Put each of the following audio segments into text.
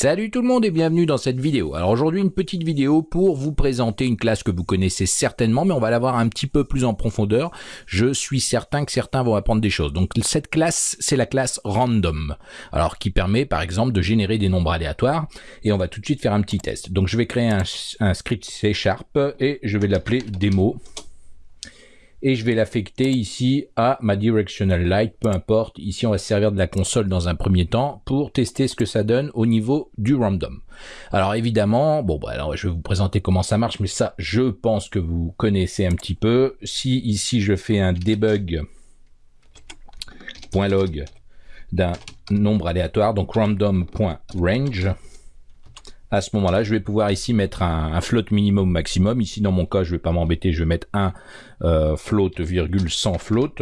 Salut tout le monde et bienvenue dans cette vidéo. Alors aujourd'hui une petite vidéo pour vous présenter une classe que vous connaissez certainement mais on va la voir un petit peu plus en profondeur. Je suis certain que certains vont apprendre des choses. Donc cette classe c'est la classe random. Alors qui permet par exemple de générer des nombres aléatoires et on va tout de suite faire un petit test. Donc je vais créer un, script C Sharp et je vais l'appeler démo et je vais l'affecter ici à ma directional light, peu importe. Ici, on va se servir de la console dans un premier temps pour tester ce que ça donne au niveau du random. Alors évidemment, bon, bah, alors je vais vous présenter comment ça marche, mais ça, je pense que vous connaissez un petit peu. Si ici je fais un debug.log d'un nombre aléatoire, donc random.range, à ce moment-là, je vais pouvoir ici mettre un, float minimum maximum. Ici, dans mon cas, je vais pas m'embêter, je vais mettre un euh, float virgule sans float.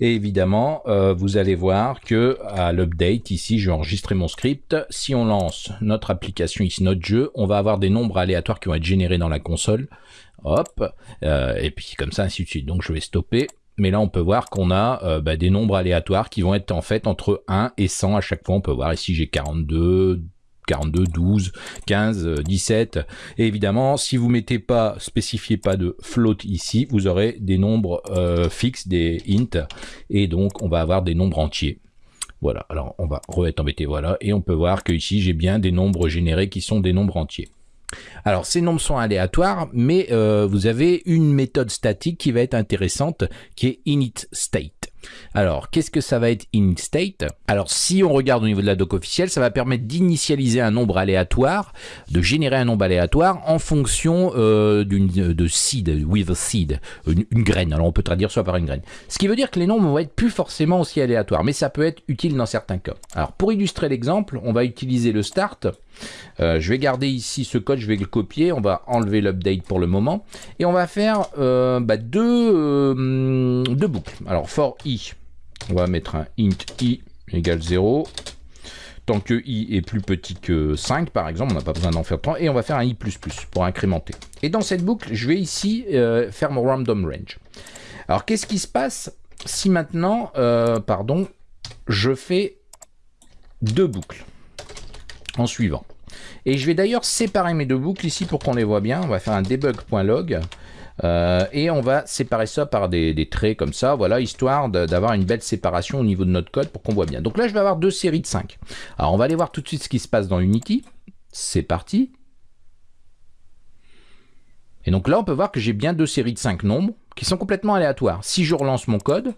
Et évidemment, euh, vous allez voir que à l'update, ici, je vais enregistrer mon script. Si on lance notre application, ici notre jeu, on va avoir des nombres aléatoires qui vont être générés dans la console. Hop, euh, et puis comme ça, ainsi de suite. Donc je vais stopper. Mais là, on peut voir qu'on a bah, des nombres aléatoires qui vont être en fait entre 1 et 100 à chaque fois. On peut voir ici, j'ai 42, 42, 12, 15, 17. Et évidemment, si vous mettez pas, spécifiez pas de float ici, vous aurez des nombres euh, fixes, des int, et donc on va avoir des nombres entiers. Voilà, alors on va re-être embêté, voilà, et on peut voir que ici j'ai bien des nombres générés qui sont des nombres entiers. Alors ces nombres sont aléatoires, mais euh, vous avez une méthode statique qui va être intéressante, qui est initState. Alors, qu'est-ce que ça va être in state? Alors, si on regarde au niveau de la doc officielle, ça va permettre d'initialiser un nombre aléatoire, de générer un nombre aléatoire en fonction euh, de seed, with a seed, une, graine. Alors, on peut traduire soit par une graine. Ce qui veut dire que les nombres vont être plus forcément aussi aléatoires, mais ça peut être utile dans certains cas. Alors, pour illustrer l'exemple, on va utiliser le start. Euh, je vais garder ici ce code, je vais le copier, on va enlever l'update pour le moment, et on va faire euh, bah, deux, deux boucles. Alors, for i, on va mettre un int i égale 0. Tant que i est plus petit que 5, par exemple, on n'a pas besoin d'en faire 3. Et on va faire un i++ pour incrémenter. Et dans cette boucle, je vais ici euh, faire mon random range. Alors, qu'est-ce qui se passe si maintenant, euh, pardon, je fais deux boucles en suivant? Et je vais d'ailleurs séparer mes deux boucles ici pour qu'on les voit bien. On va faire un debug.log. Euh, et on va séparer ça par des, traits comme ça, voilà, histoire d'avoir une belle séparation au niveau de notre code pour qu'on voit bien. Donc là, je vais avoir deux séries de 5. Alors, on va aller voir tout de suite ce qui se passe dans Unity. C'est parti. Et donc là, on peut voir que j'ai bien deux séries de 5 nombres qui sont complètement aléatoires. Si je relance mon code,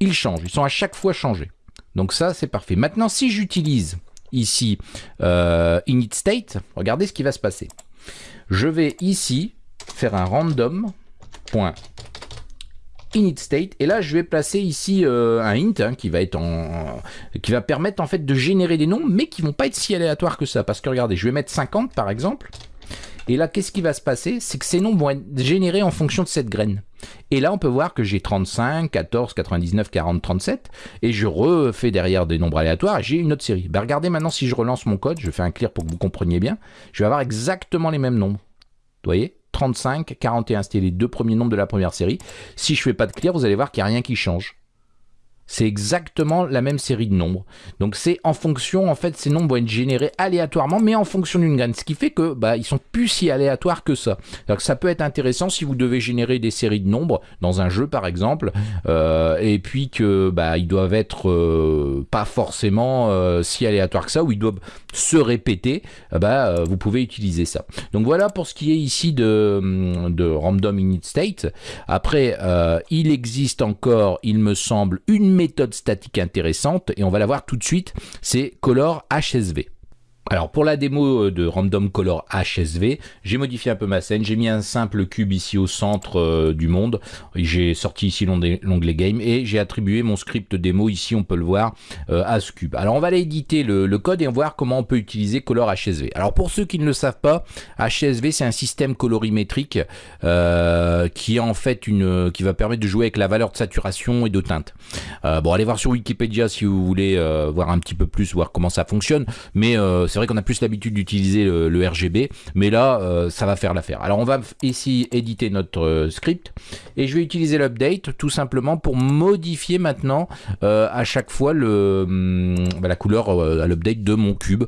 ils changent. Ils sont à chaque fois changés. Donc ça, c'est parfait. Maintenant, si j'utilise ici euh, init state, regardez ce qui va se passer. Je vais ici faire un random init state. Et là je vais placer ici euh, un int hein, qui va être en qui va permettre en fait de générer des nombres mais qui vont pas être si aléatoires que ça. Parce que regardez je vais mettre 50 par exemple. Et là qu'est-ce qui va se passer? C'est que ces nombres vont être générés en fonction de cette graine. Et là on peut voir que j'ai 35 14 99 40 37 et je refais derrière des nombres aléatoires j'ai une autre série. Ben, regardez maintenant si je relance mon code je fais un clear pour que vous compreniez bien je vais avoir exactement les mêmes nombres. Vous voyez? 35, 41, c'était les deux premiers nombres de la première série. Si je fais pas de clear, vous allez voir qu'il n'y a rien qui change. C'est exactement la même série de nombres. Donc c'est en fonction, en fait, ces nombres vont être générés aléatoirement, mais en fonction d'une graine. Ce qui fait que bah, ils sont plus si aléatoires que ça. Donc ça peut être intéressant si vous devez générer des séries de nombres dans un jeu, par exemple, euh, et puis que bah, ils doivent être euh, pas forcément euh, si aléatoires que ça, ou ils doivent se répéter. Bah, vous pouvez utiliser ça. Donc voilà pour ce qui est ici de, de random init state. Après, il existe encore, il me semble, une méthode statique intéressante et on va la voir tout de suite, c'est color HSV. Alors pour la démo euh, de Random Color HSV, j'ai modifié un peu ma scène, j'ai mis un simple cube ici au centre euh, du monde, j'ai sorti ici l'onglet Game et j'ai attribué mon script démo, ici on peut le voir, euh, à ce cube. Alors on va aller éditer le, code et voir comment on peut utiliser Color HSV. Alors pour ceux qui ne le savent pas, HSV c'est un système colorimétrique qui va permettre de jouer avec la valeur de saturation et de teinte. bon allez voir sur Wikipédia si vous voulez voir un petit peu plus, voir comment ça fonctionne, mais c'est vrai qu'on a plus l'habitude d'utiliser le, RGB, mais là, euh, ça va faire l'affaire. Alors on va ici éditer notre euh, script et je vais utiliser l'update tout simplement pour modifier maintenant à chaque fois hum, bah, la couleur à l'update de mon cube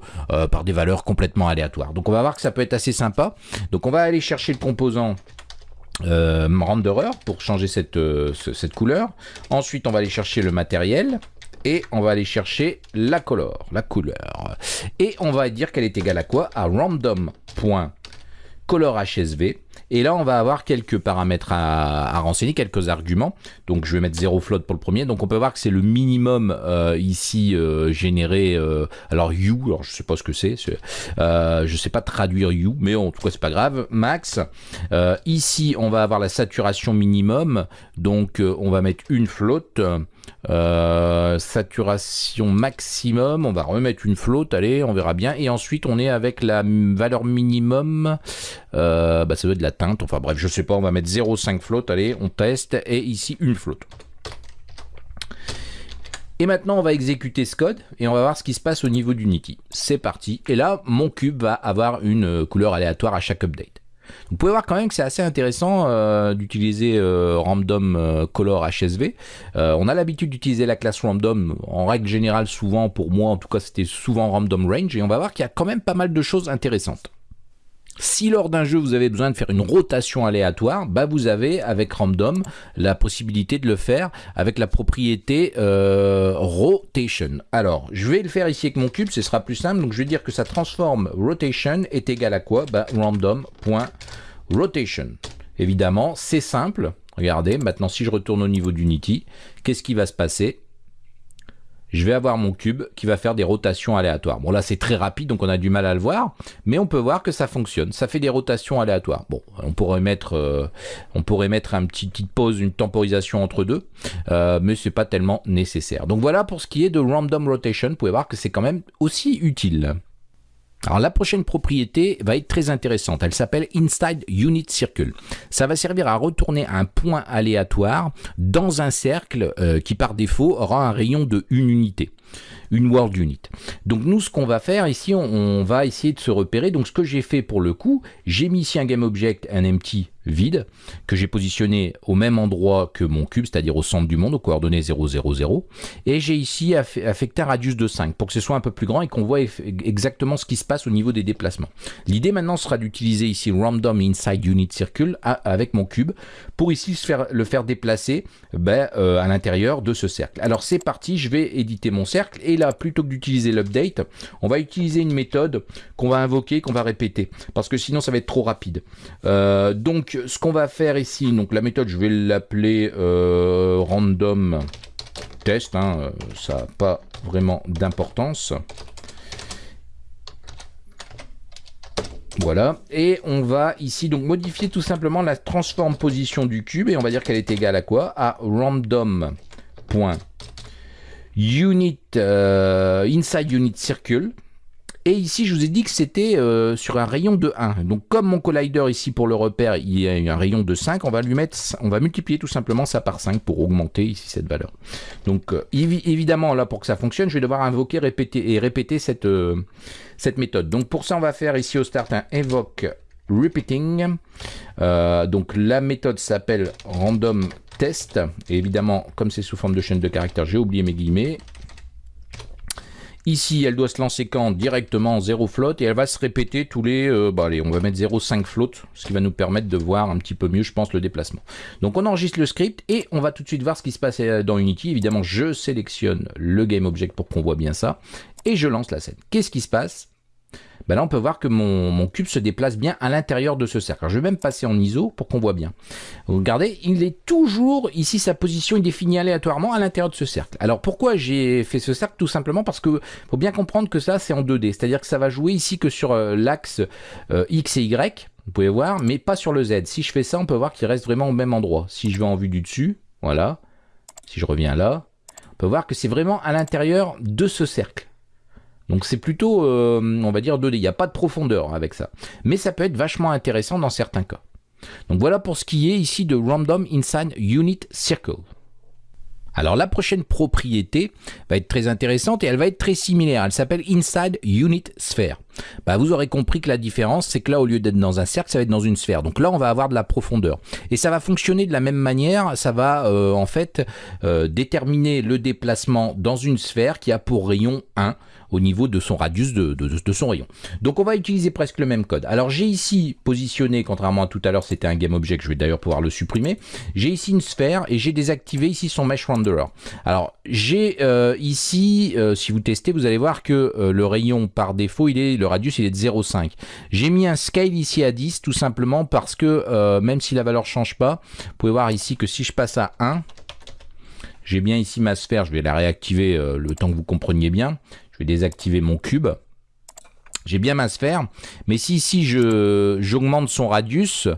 par des valeurs complètement aléatoires. Donc on va voir que ça peut être assez sympa. Donc on va aller chercher le composant euh, renderer pour changer cette, cette couleur. Ensuite, on va aller chercher le matériel et on va aller chercher la couleur, la couleur. Et on va dire qu'elle est égale à quoi? À random.colorHSV. Et là, on va avoir quelques paramètres à, renseigner, quelques arguments. Donc, je vais mettre 0 float pour le premier. Donc, on peut voir que c'est le minimum euh, ici euh, généré. Euh, alors, you, alors je sais pas ce que c'est. je sais pas traduire you, mais en tout cas, c'est pas grave. Max. ici, on va avoir la saturation minimum. Donc, on va mettre une flotte. Euh, saturation maximum, on va remettre une flotte, allez, on verra bien. Et ensuite, on est avec la valeur minimum, euh, bah, ça doit être de la teinte, enfin bref, je sais pas, on va mettre 0,5 flotte, allez, on teste, et ici une flotte. Et maintenant, on va exécuter ce code et on va voir ce qui se passe au niveau d'Unity. C'est parti. Et là, mon cube va avoir une couleur aléatoire à chaque update. Vous pouvez voir quand même que c'est assez intéressant euh, d'utiliser euh, Random euh, Color HSV. on a l'habitude d'utiliser la classe Random, en règle générale souvent, pour moi en tout cas c'était souvent Random Range, et on va voir qu'il y a quand même pas mal de choses intéressantes. Si lors d'un jeu vous avez besoin de faire une rotation aléatoire, bah vous avez avec Random la possibilité de le faire avec la propriété euh, Rotation. Alors je vais le faire ici avec mon cube, ce sera plus simple. Donc je vais dire que ça transforme Rotation est égal à quoi? Bah, Random.rotation. Évidemment c'est simple. Regardez, maintenant si je retourne au niveau d'Unity, qu'est-ce qui va se passer? Je vais avoir mon cube qui va faire des rotations aléatoires. Bon là c'est très rapide donc on a du mal à le voir, mais on peut voir que ça fonctionne. Ça fait des rotations aléatoires. Bon, on pourrait mettre, euh, on pourrait mettre un petit petite pause, une temporisation entre deux, euh, mais c'est pas tellement nécessaire. Donc voilà pour ce qui est de random rotation. Vous pouvez voir que c'est quand même aussi utile. Alors la prochaine propriété va être très intéressante, elle s'appelle Inside Unit Circle. Ça va servir à retourner un point aléatoire dans un cercle euh, qui par défaut aura un rayon de une unité une world unit. Donc nous, ce qu'on va faire ici, on, va essayer de se repérer. Donc ce que j'ai fait pour le coup, j'ai mis ici un game object, un empty vide, que j'ai positionné au même endroit que mon cube, c'est-à-dire au centre du monde, aux coordonnées 0, 0, 0. Et j'ai ici affecté un radius de 5 pour que ce soit un peu plus grand et qu'on voit exactement ce qui se passe au niveau des déplacements. L'idée maintenant sera d'utiliser ici random inside unit circle avec mon cube pour ici le faire déplacer ben, euh, à l'intérieur de ce cercle. Alors c'est parti, je vais éditer mon cercle et là, plutôt que d'utiliser l'update, on va utiliser une méthode qu'on va invoquer, qu'on va répéter, parce que sinon ça va être trop rapide. Euh, donc, ce qu'on va faire ici, donc la méthode, je vais l'appeler euh, random test, hein, euh, ça n'a pas vraiment d'importance. Voilà, et on va ici donc modifier tout simplement la transform position du cube, et on va dire qu'elle est égale à quoi? À random unit, euh, inside unit circle. Et ici, je vous ai dit que c'était euh, sur un rayon de 1. Donc, comme mon collider ici pour le repère, il y a un rayon de 5, on va lui mettre, on va multiplier tout simplement ça par 5 pour augmenter ici cette valeur. Donc, euh, évidemment, là, pour que ça fonctionne, je vais devoir invoquer répéter, et répéter cette, cette méthode. Donc, pour ça, on va faire ici au start un invoke repeating. donc, la méthode s'appelle random test. Et évidemment, comme c'est sous forme de chaîne de caractères, j'ai oublié mes guillemets. Ici, elle doit se lancer quand Directement 0 float et elle va se répéter tous les... Euh, bah allez, on va mettre 0,5 float, ce qui va nous permettre de voir un petit peu mieux, je pense, le déplacement. Donc on enregistre le script et on va tout de suite voir ce qui se passe euh, dans Unity. Évidemment, je sélectionne le GameObject pour qu'on voit bien ça et je lance la scène. Qu'est-ce qui se passe? Ben là on peut voir que mon, cube se déplace bien à l'intérieur de ce cercle. je vais même passer en ISO pour qu'on voit bien. regardez, il est toujours, ici sa position est définie aléatoirement à l'intérieur de ce cercle. Alors pourquoi j'ai fait ce cercle? Tout simplement parce que faut bien comprendre que ça c'est en 2D, c'est-à-dire que ça va jouer ici que sur euh, l'axe euh, X et Y, vous pouvez voir, mais pas sur le Z. Si je fais ça, on peut voir qu'il reste vraiment au même endroit. Si je vais en vue du dessus, voilà, si je reviens là, on peut voir que c'est vraiment à l'intérieur de ce cercle. Donc c'est plutôt, euh, on va dire 2D, il n'y a pas de profondeur avec ça. Mais ça peut être vachement intéressant dans certains cas. Donc voilà pour ce qui est ici de Random Inside Unit Circle. Alors la prochaine propriété va être très intéressante et elle va être très similaire. Elle s'appelle Inside Unit Sphere. Bah, vous aurez compris que la différence, c'est que là, au lieu d'être dans un cercle, ça va être dans une sphère. Donc là, on va avoir de la profondeur. Et ça va fonctionner de la même manière. Ça va euh, en fait euh, déterminer le déplacement dans une sphère qui a pour rayon 1 au niveau de son radius de, son rayon. Donc on va utiliser presque le même code. Alors j'ai ici positionné, contrairement à tout à l'heure, c'était un GameObject, je vais d'ailleurs pouvoir le supprimer. J'ai ici une sphère et j'ai désactivé ici son Mesh Renderer. Alors j'ai euh, ici, si vous testez, vous allez voir que le rayon par défaut, il est, le radius il est de 0,5. J'ai mis un scale ici à 10 tout simplement parce que même si la valeur change pas, vous pouvez voir ici que si je passe à 1, j'ai bien ici ma sphère, je vais la réactiver le temps que vous compreniez bien. Je vais désactiver mon cube. J'ai bien ma sphère, mais si ici j'augmente son radius,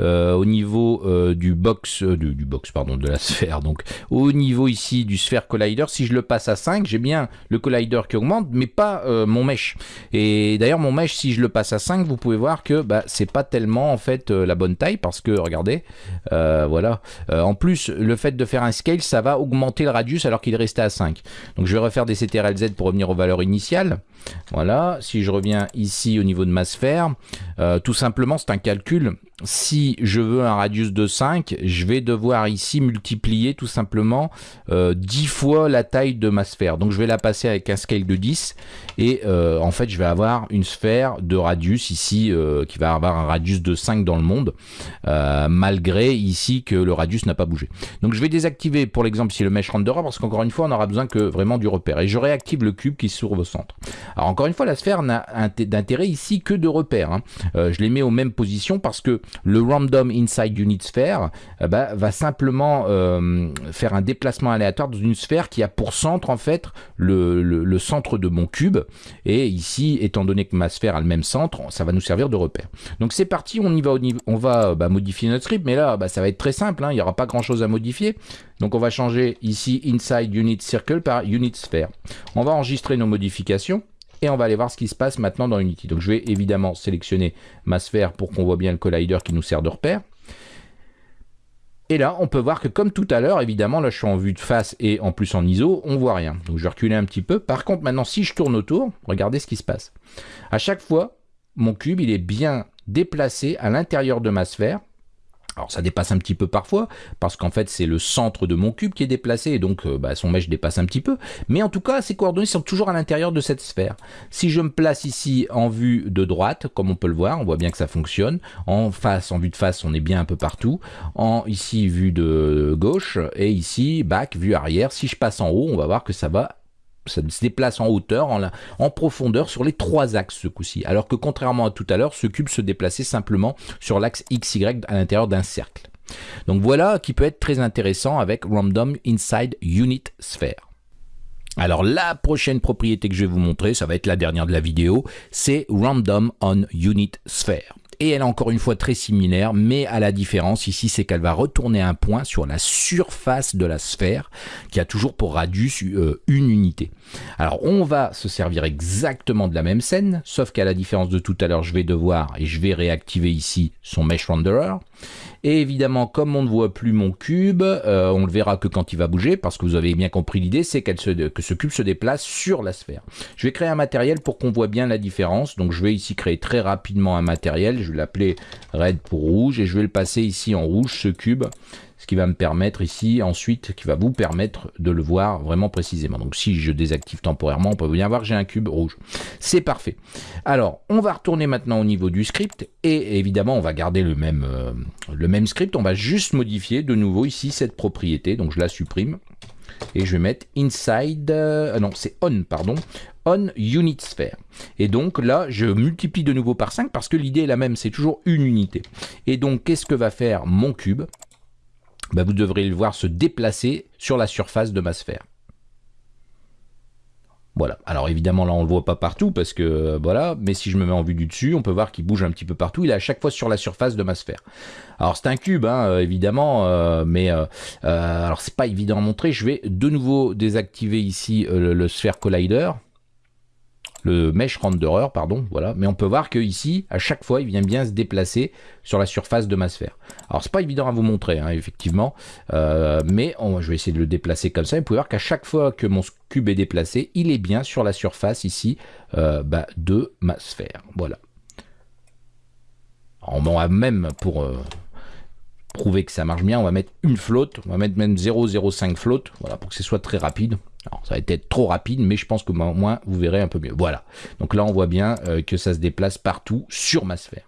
euh, au niveau euh, du box, euh, du, box pardon, de la sphère. Donc au niveau ici du sphère collider, si je le passe à 5, j'ai bien le collider qui augmente, mais pas mon mesh. Et d'ailleurs mon mesh, si je le passe à 5, vous pouvez voir que bah, c'est pas tellement en fait la bonne taille parce que regardez, voilà. en plus, le fait de faire un scale, ça va augmenter le radius alors qu'il restait à 5. Donc je vais refaire des CTRL-Z pour revenir aux valeurs initiales. Voilà, si je reviens ici au niveau de ma sphère, tout simplement c'est un calcul si je veux un radius de 5, je vais devoir ici multiplier tout simplement 10 euh, fois la taille de ma sphère. Donc je vais la passer avec un scale de 10 et euh, en fait je vais avoir une sphère de radius ici euh, qui va avoir un radius de 5 dans le monde malgré ici que le radius n'a pas bougé. Donc je vais désactiver pour l'exemple ici le mesh renderer parce qu'encore une fois on aura besoin que vraiment du repère et je réactive le cube qui se trouve au centre. Alors encore une fois la sphère n'a d'intérêt ici que de repère. Hein. je les mets aux mêmes positions parce que le random inside unit sphere eh ben, va simplement euh, faire un déplacement aléatoire dans une sphère qui a pour centre en fait le, centre de mon cube et ici étant donné que ma sphère a le même centre ça va nous servir de repère donc c'est parti on y va on va bah, modifier notre script mais là bah, ça va être très simple hein. il n'y aura pas grand chose à modifier donc on va changer ici inside unit circle par unit sphere on va enregistrer nos modifications et on va aller voir ce qui se passe maintenant dans Unity. Donc je vais évidemment sélectionner ma sphère pour qu'on voit bien le collider qui nous sert de repère. Et là, on peut voir que comme tout à l'heure, évidemment, là je suis en vue de face et en plus en ISO, on voit rien. Donc je vais reculer un petit peu. Par contre, maintenant, si je tourne autour, regardez ce qui se passe. À chaque fois, mon cube, il est bien déplacé à l'intérieur de ma sphère. Alors ça dépasse un petit peu parfois, parce qu'en fait c'est le centre de mon cube qui est déplacé, et donc euh, bah, son mèche dépasse un petit peu. Mais en tout cas, ces coordonnées sont toujours à l'intérieur de cette sphère. Si je me place ici en vue de droite, comme on peut le voir, on voit bien que ça fonctionne. En face, en vue de face, on est bien un peu partout. En ici, vue de gauche, et ici, back, vue arrière. Si je passe en haut, on va voir que ça va ça se déplace en hauteur, en, profondeur sur les trois axes ce coup-ci. Alors que contrairement à tout à l'heure, ce cube se déplaçait simplement sur l'axe XY à l'intérieur d'un cercle. Donc voilà qui peut être très intéressant avec Random Inside Unit Sphere. Alors la prochaine propriété que je vais vous montrer, ça va être la dernière de la vidéo, c'est Random on Unit Sphere et elle est encore une fois très similaire, mais à la différence ici, c'est qu'elle va retourner un point sur la surface de la sphère, qui a toujours pour radius euh, une unité. Alors on va se servir exactement de la même scène, sauf qu'à la différence de tout à l'heure, je vais devoir, et je vais réactiver ici son Mesh Renderer, et évidemment, comme on ne voit plus mon cube, euh, on le verra que quand il va bouger, parce que vous avez bien compris l'idée, c'est que ce cube se déplace sur la sphère. Je vais créer un matériel pour qu'on voit bien la différence. Donc je vais ici créer très rapidement un matériel. Je vais l'appeler red pour rouge, et je vais le passer ici en rouge, ce cube ce qui va me permettre ici ensuite, qui va vous permettre de le voir vraiment précisément. Donc si je désactive temporairement, on peut bien voir que j'ai un cube rouge. C'est parfait. Alors, on va retourner maintenant au niveau du script et évidemment, on va garder le même, euh, script. On va juste modifier de nouveau ici cette propriété. Donc je la supprime et je vais mettre inside, euh, non c'est on pardon, on unit sphere. Et donc là, je multiplie de nouveau par 5 parce que l'idée est la même, c'est toujours une unité. Et donc, qu'est-ce que va faire mon cube? Bah, vous devrez le voir se déplacer sur la surface de ma sphère. Voilà. Alors évidemment là on le voit pas partout parce que euh, voilà, mais si je me mets en vue du dessus, on peut voir qu'il bouge un petit peu partout. Il est à chaque fois sur la surface de ma sphère. Alors c'est un cube, hein, euh, évidemment, euh, mais alors c'est pas évident à montrer. Je vais de nouveau désactiver ici le, Sphere Collider. Le mesh renderer, pardon, voilà. Mais on peut voir que ici, à chaque fois, il vient bien se déplacer sur la surface de ma sphère. Alors, c'est pas évident à vous montrer, hein, effectivement, euh, mais je vais essayer de le déplacer comme ça. Vous pouvez voir qu'à chaque fois que mon cube est déplacé, il est bien sur la surface ici euh, bah, de ma sphère. Voilà. On va même pour euh, prouver que ça marche bien, on va mettre une flotte, on va mettre même 0,05 flotte, voilà, pour que ce soit très rapide. Alors, ça va être trop rapide, mais je pense que au moins vous verrez un peu mieux. Voilà. Donc là, on voit bien euh, que ça se déplace partout sur ma sphère.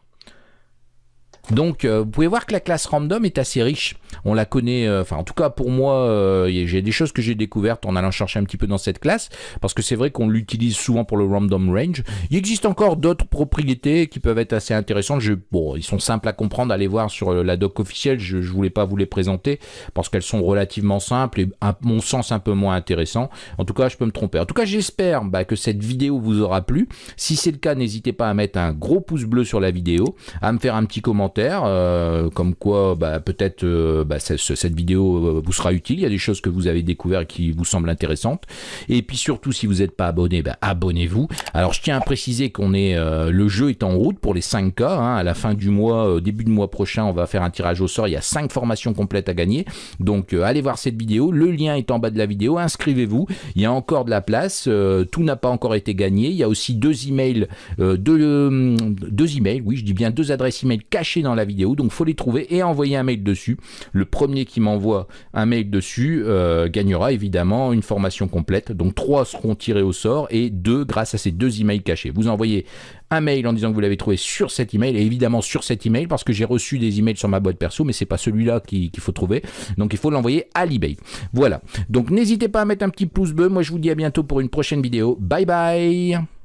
Donc, euh, vous pouvez voir que la classe random est assez riche. On la connaît, euh, enfin, en tout cas pour moi, euh, j'ai des choses que j'ai découvertes en allant chercher un petit peu dans cette classe, parce que c'est vrai qu'on l'utilise souvent pour le random range. Il existe encore d'autres propriétés qui peuvent être assez intéressantes. Je, bon, ils sont simples à comprendre. Allez voir sur la doc officielle. Je, je voulais pas vous les présenter parce qu'elles sont relativement simples et à mon sens un peu moins intéressantes. En tout cas, je peux me tromper. En tout cas, j'espère bah, que cette vidéo vous aura plu. Si c'est le cas, n'hésitez pas à mettre un gros pouce bleu sur la vidéo, à me faire un petit commentaire euh, comme quoi bah, peut-être euh, bah, cette vidéo euh, vous sera utile. Il y a des choses que vous avez découvert et qui vous semblent intéressantes. Et puis surtout, si vous n'êtes pas abonné, bah, abonnez-vous. Alors je tiens à préciser qu'on est le jeu est en route pour les 5 k hein. À la fin du mois, début du mois prochain, on va faire un tirage au sort. Il y a 5 formations complètes à gagner. Donc allez voir cette vidéo. Le lien est en bas de la vidéo. Inscrivez-vous. Il y a encore de la place. tout n'a pas encore été gagné. Il y a aussi deux emails, deux, deux emails. Oui, je dis bien deux adresses email cachées dans la vidéo, donc faut les trouver et envoyer un mail dessus. Le premier qui m'envoie un mail dessus euh, gagnera évidemment une formation complète. Donc trois seront tirés au sort et deux grâce à ces deux emails cachés. Vous envoyez un mail en disant que vous l'avez trouvé sur cet email et évidemment sur cet email parce que j'ai reçu des emails sur ma boîte perso mais c'est pas celui-là qu'il faut trouver. Donc il faut l'envoyer à l'email voilà. Donc n'hésitez pas à mettre un petit pouce bleu. Moi je vous dis à bientôt pour une prochaine vidéo. Bye bye